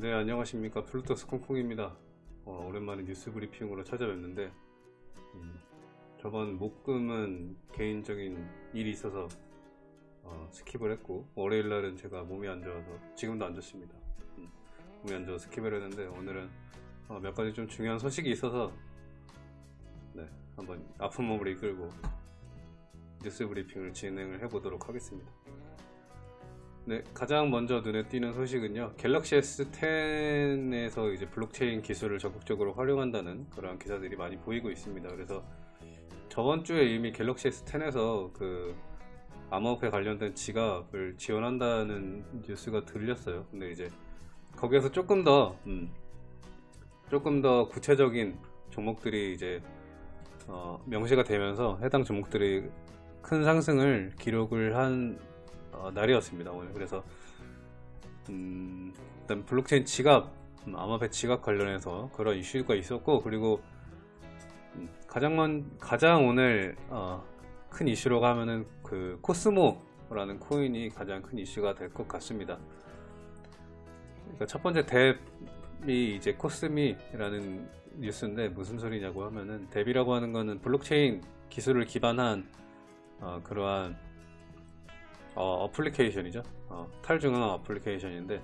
네 안녕하십니까. 플루토스 콩콩입니다. 어, 오랜만에 뉴스 브리핑으로 찾아뵙는데 음, 저번 목금은 개인적인 일이 있어서 어, skip을 했고 월요일날은 제가 몸이 안 좋아서 지금도 안 좋습니다. 음, 몸이 안 좋아서 skip을 했는데 오늘은 어, 몇 가지 좀 중요한 소식이 있어서 네 한번 아픈 몸을 이끌고 뉴스 브리핑을 진행을 해보도록 하겠습니다 네, 가장 먼저 눈에 띄는 소식은요. 갤럭시 S10에서 이제 블록체인 기술을 적극적으로 활용한다는 그런 기사들이 많이 보이고 있습니다. 그래서 저번 주에 이미 갤럭시 S10에서 그 암호화폐 관련된 지갑을 지원한다는 뉴스가 들렸어요. 근데 이제 거기에서 조금 더 음, 조금 더 구체적인 종목들이 이제 어, 명시가 되면서 해당 종목들이 큰 상승을 기록을 한 어, 날이었습니다 오늘 그래서 음, 일단 블록체인 지갑 음, 암호화폐 지갑 관련해서 그런 이슈가 있었고 그리고 음, 가장 먼 가장 오늘 어, 큰 이슈로 가면은 그 코스모라는 코인이 가장 큰 이슈가 될 것 같습니다. 그러니까 첫 번째 dApp이 이제 코스미라는 뉴스인데 무슨 소리냐고 하면은 dApp이라고 하는 거는 블록체인 기술을 기반한 어, 그러한 어, 플리케이션이죠 어, 탈중앙 어플리케이션인데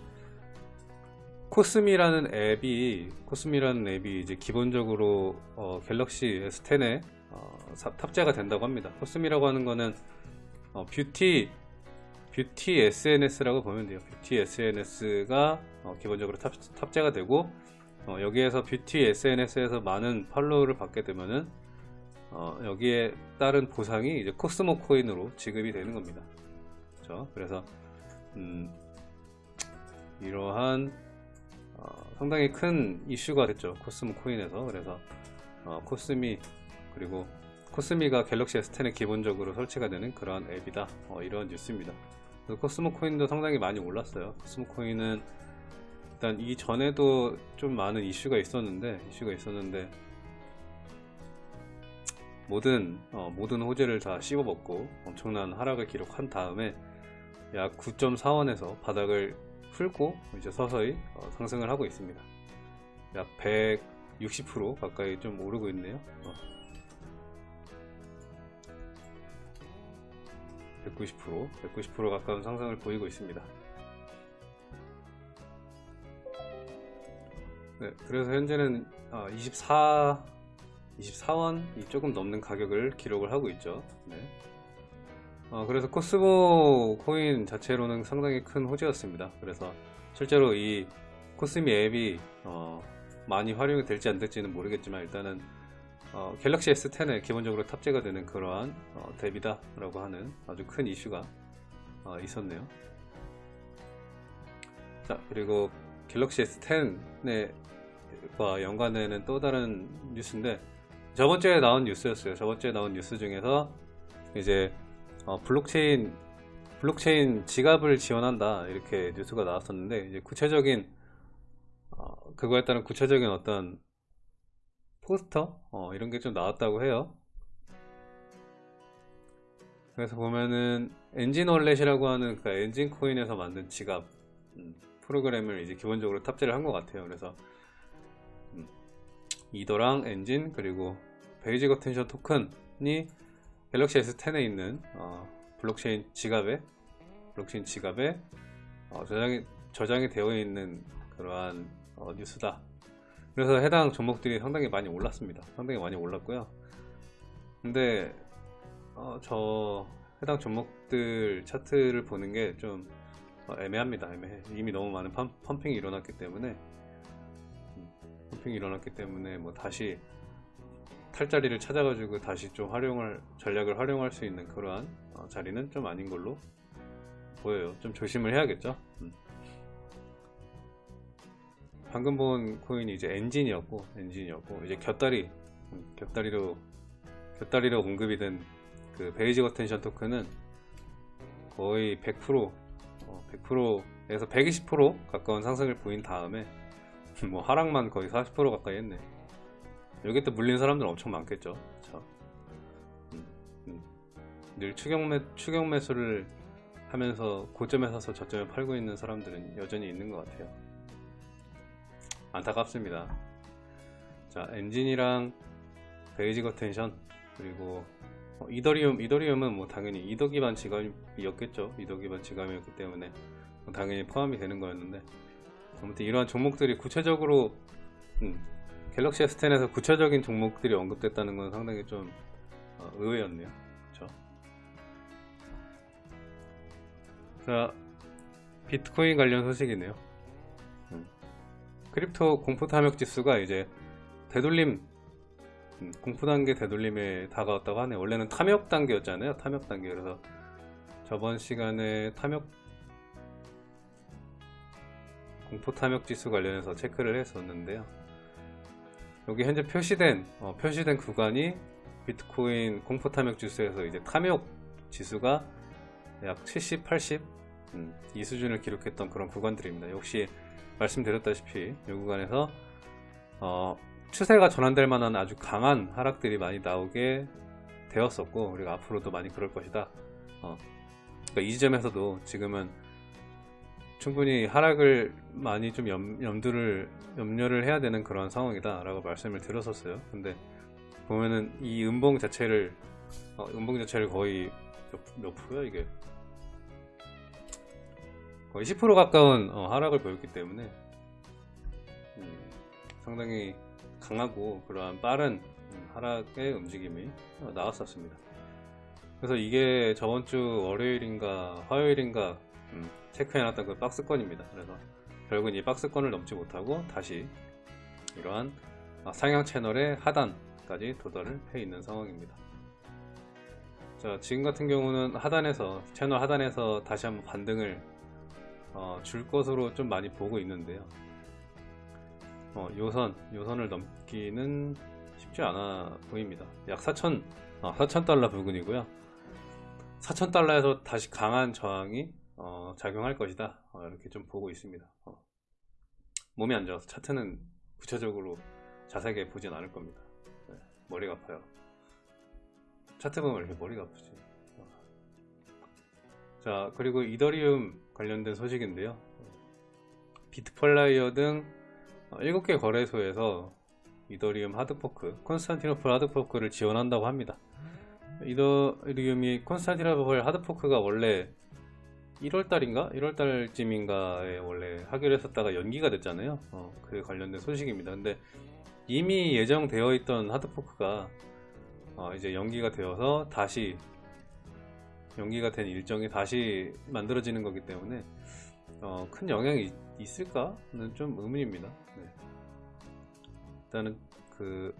코스미라는 앱이 코스미라는 앱이 이제 기본적으로 어, 갤럭시 S10에 어, 탑재가 된다고 합니다. 코스미라고 하는 거는 어, 뷰티 뷰티 SNS라고 보면 돼요. 뷰티 SNS가 어, 기본적으로 탑, 탑재가 되고 어, 여기에서 뷰티 SNS에서 많은 팔로우를 받게 되면은 어, 여기에 따른 보상이 이제 코스모 코인으로 지급이 되는 겁니다. 그렇죠? 그래서 음, 이러한 어, 상당히 큰 이슈가 됐죠. 코스모 코인에서. 그래서 어, 코스미 그리고 코스미가 갤럭시 S10에 기본적으로 설치가 되는 그러한 앱이다. 어, 이런 뉴스입니다. 코스모 코인도 상당히 많이 올랐어요. 코스모 코인은 일단 이전에도 좀 많은 이슈가 있었는데 이슈가 있었는데 모든 어, 모든 호재를 다 씹어먹고 엄청난 하락을 기록한 다음에 약 9.4원에서 바닥을 풀고 이제 서서히 어, 상승을 하고 있습니다. 약 160% 가까이 좀 오르고 있네요. 어. 190% 190% 가까운 상승을 보이고 있습니다. 네, 그래서 현재는 24 24원이 조금 넘는 가격을 기록을 하고 있죠. 네. 어, 그래서 코스모 코인 자체로는 상당히 큰 호재였습니다. 그래서 실제로 이 코스미 앱이 어, 많이 활용이 될지 안 될지는 모르겠지만 일단은 어, 갤럭시 S10에 기본적으로 탑재가 되는 그러한 어, 앱이다 라고 하는 아주 큰 이슈가 어, 있었네요. 자 그리고 갤럭시 S10과 연관되는 또 다른 뉴스인데 저번주에 나온 뉴스였어요. 저번주에 나온 뉴스 중에서 이제 어, 블록체인 블록체인 지갑을 지원한다 이렇게 뉴스가 나왔었는데 이제 구체적인 어, 그거에 따른 구체적인 어떤 포스터 어, 이런 게 좀 나왔다고 해요. 그래서 보면은 Enjin Wallet이라고 하는 그 Enjin 코인에서 만든 지갑 음, 프로그램을 이제 기본적으로 탑재를 한 것 같아요. 그래서 음, 이더랑 Enjin 그리고 Basic Attention Token이 갤럭시 S10에 있는 어, 블록체인 지갑에 블록체인 지갑에 어, 저장이, 저장이 되어 있는 그러한 어, 뉴스다. 그래서 해당 종목들이 상당히 많이 올랐습니다. 상당히 많이 올랐고요. 근데 어, 저 해당 종목들 차트를 보는 게좀 어, 애매합니다. 애매해. 이미 너무 많은 펌, 펌핑이 일어났기 때문에. 음, 펌핑이 일어났기 때문에 뭐 다시 탈자리를 찾아가지고 다시 좀 활용을 전략을 활용할 수 있는 그러한 어, 자리는 좀 아닌 걸로 보여요. 좀 조심을 해야겠죠? 음. 방금 본 코인이 이제 엔진이었고 엔진이었고 이제 곁다리 음, 곁다리로 곁다리로 공급이 된 그 베이지 거텐션 토큰은 거의 100% 어, 100%에서 120% 가까운 상승을 보인 다음에 뭐 하락만 거의 40% 가까이 했네 여기 또 물린 사람들 엄청 많겠죠 그쵸? 음, 음. 늘 추경매, 추경 매수를 하면서 고점에 사서 저점에 팔고 있는 사람들은 여전히 있는 것 같아요 안타깝습니다. 자, Enjin이랑 Basic Attention 그리고 어, 이더리움, 이더리움은 뭐 당연히 이더 기반 지갑이었겠죠. 이더 기반 지갑이었기 때문에 뭐 당연히 포함이 되는 거였는데 아무튼 이러한 종목들이 구체적으로 음, 갤럭시 S10에서 구체적인 종목들이 언급됐다는 건 상당히 좀 어, 의외였네요. 그렇죠? 자, 비트코인 관련 소식이네요. 음, crypto 공포 탐욕 지수가 이제 되돌림 음, 공포 단계 되돌림에 다가왔다고 하네. 원래는 탐욕 단계였잖아요. 탐욕 단계. 그래서 저번 시간에 탐욕 공포 탐욕 지수 관련해서 체크를 했었는데요. 여기 현재 표시된 어, 표시된 구간이 비트코인 공포 탐욕 지수에서 이제 탐욕 지수가 약 70, 80 음, 이 수준을 기록했던 그런 구간들입니다. 역시 말씀드렸다시피 이 구간에서 어, 추세가 전환될 만한 아주 강한 하락들이 많이 나오게 되었었고 그리고 앞으로도 많이 그럴 것이다. 어, 그러니까 이 지점에서도 지금은 충분히 하락을 많이 좀 염, 염두를 염려를 해야 되는 그런 상황이다 라고 말씀을 드렸었어요. 근데 보면은 이 음봉 자체를 어, 음봉 자체를 거의 몇, 몇 프로야 이게 거의 10% 가까운 어, 하락을 보였기 때문에 음, 상당히 강하고 그러한 빠른 음, 하락의 움직임이 어, 나왔었습니다. 그래서 이게 저번 주 월요일인가 화요일인가 음, 체크해놨던 그 박스권입니다. 그래서 결국은 이 박스권을 넘지 못하고 다시 이러한 아, 상향 채널의 하단까지 도달을 해 있는 상황입니다. 자, 지금 같은 경우는 하단에서 채널 하단에서 다시 한번 반등을 어, 줄 것으로 좀 많이 보고 있는데요. 어, 요선, 요선을 넘기는 쉽지 않아 보입니다. 약 4천, 어, 4천 달러 부근이고요. 4천 달러에서 다시 강한 저항이 어, 작용할 것이다. 어, 이렇게 좀 보고 있습니다. 어. 몸이 안 좋아서 차트는 구체적으로 자세하게 보진 않을 겁니다. 네, 머리가 아파요. 차트 보면 왜 이렇게 머리가 아프지? 어. 자, 그리고 이더리움 관련된 소식인데요. 비트플라이어 등 7개 거래소에서 이더리움 hard fork, 콘스탄티노플 hard fork를 지원한다고 합니다. 이더리움이 콘스탄티노플 hard fork가 원래 1월달인가? 1월달쯤인가에 원래 하기로 했었다가 연기가 됐잖아요. 어, 그에 관련된 소식입니다. 근데 이미 예정되어 있던 하드포크가 어, 이제 연기가 되어서 다시 연기가 된 일정이 다시 만들어지는 거기 때문에 어, 큰 영향이 있을까는 좀 의문입니다. 네. 일단은 그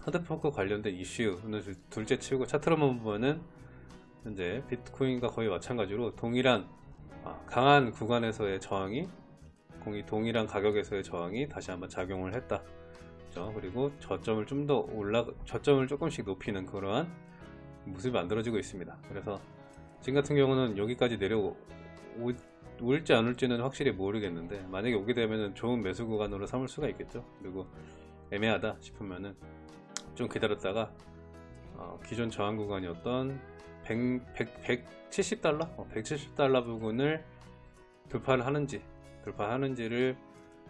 하드포크 관련된 이슈는 둘째 치우고 차트로만 보면은 현재 비트코인과 거의 마찬가지로 동일한 아, 강한 구간에서의 저항이 공이 동일한 가격에서의 저항이 다시 한번 작용을 했다. 그렇죠? 그리고 저점을 좀 더 올라 저점을 조금씩 높이는 그러한 모습이 만들어지고 있습니다. 그래서 지금 같은 경우는 여기까지 내려오 올지 안 올지는 확실히 모르겠는데 만약에 오게 되면 좋은 매수 구간으로 삼을 수가 있겠죠. 그리고 애매하다 싶으면은 좀 기다렸다가 어, 기존 저항 구간이었던 100, 100, 170 달러? 어, 170 달러 부분을 돌파를 하는지 돌파하는지를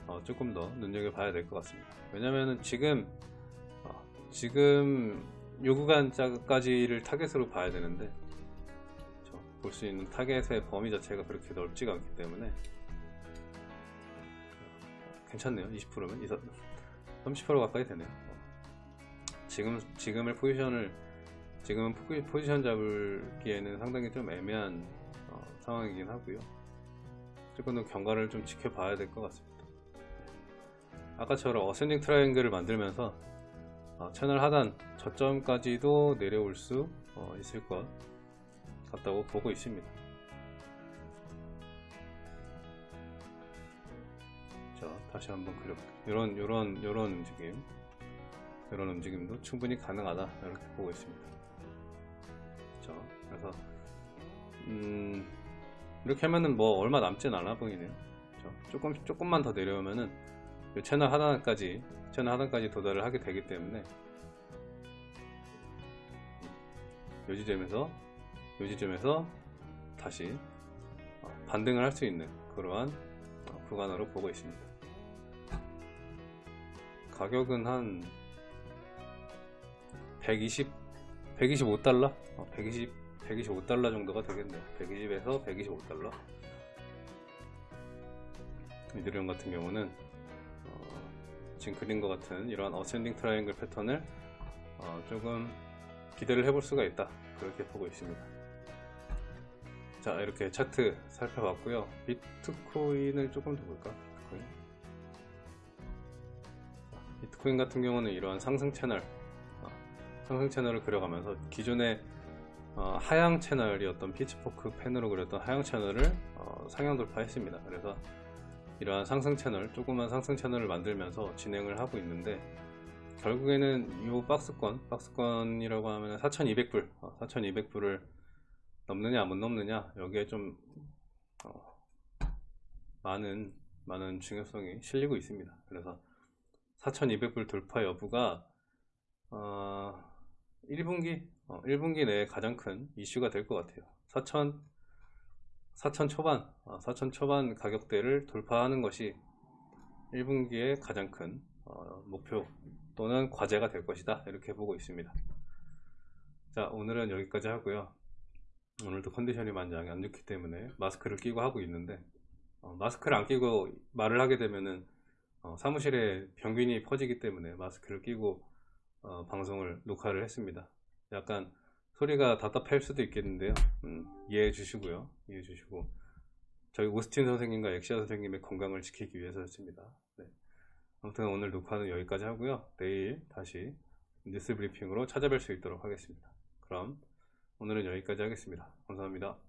어, 조금 더 눈여겨봐야 될 것 같습니다. 왜냐면은 지금 어, 지금 요 구간까지를 타겟으로 봐야 되는데 볼 수 있는 타겟의 범위 자체가 그렇게 넓지가 않기 때문에 괜찮네요. 20%면 30% 가까이 되네요. 지금 지금의 포지션을 지금은 포지션 잡기에는 상당히 좀 애매한 어, 상황이긴 하고요. 조금 더 경과를 좀 지켜봐야 될 것 같습니다. 아까처럼 어센딩 트라이앵글을 만들면서 어, 채널 하단 저점까지도 내려올 수 어, 있을 것 같다고 보고 있습니다. 자 다시 한번 그려볼게요 이런 이런 이런 움직임. 이런 움직임도 충분히 가능하다 이렇게 보고 있습니다 그래서 음 이렇게 하면은 뭐 얼마 남진 않아 보이네요 그렇죠? 조금 조금만 더 내려오면은 채널 하단까지 채널 하단까지 도달을 하게 되기 때문에 요 지점에서 요 지점에서 다시 어, 반등을 할 수 있는 그러한 어, 구간으로 보고 있습니다 가격은 한 120, 125달러? 어, 120, 125달러 정도가 되겠네요. 120에서 125달러. 이더리움 같은 경우는 어, 지금 그린 것 같은 이런 ascending triangle 패턴을 어, 조금 기대를 해볼 수가 있다. 그렇게 보고 있습니다. 자, 이렇게 차트 살펴봤고요. 비트코인을 조금 더 볼까? 비트코인. 비트코인 같은 경우는 이러한 상승 채널, 어, 상승 채널을 그려가면서 기존의 어, 하향 채널이었던 피치포크 펜으로 그렸던 하향 채널을 어, 상향 돌파했습니다. 그래서 이러한 상승 채널, 조그만 상승 채널을 만들면서 진행을 하고 있는데 결국에는 이 박스권, 박스권이라고 하면 4,200불, 4,200불을 넘느냐 못 넘느냐 여기에 좀 어, 많은 많은 중요성이 실리고 있습니다. 그래서 4,200불 돌파 여부가 어, 1분기 어, 1분기 내에 가장 큰 이슈가 될 것 같아요. 4,000 4,000 초반, 4,000 초반 가격대를 돌파하는 것이 1분기에 가장 큰 어, 목표 또는 과제가 될 것이다. 이렇게 보고 있습니다. 자, 오늘은 여기까지 하고요. 오늘도 컨디션이 많이 안 좋기 때문에 마스크를 끼고 하고 있는데 어, 마스크를 안 끼고 말을 하게 되면은 어, 사무실에 병균이 퍼지기 때문에 마스크를 끼고 어, 방송을 녹화를 했습니다. 약간 소리가 답답할 수도 있겠는데요. 음, 이해해 주시고요. 이해해 주시고 저희 오스틴 선생님과 엑시아 선생님의 건강을 지키기 위해서였습니다. 네. 아무튼 오늘 녹화는 여기까지 하고요. 내일 다시 뉴스 브리핑으로 찾아뵐 수 있도록 하겠습니다. 그럼 오늘은 여기까지 하겠습니다. 감사합니다.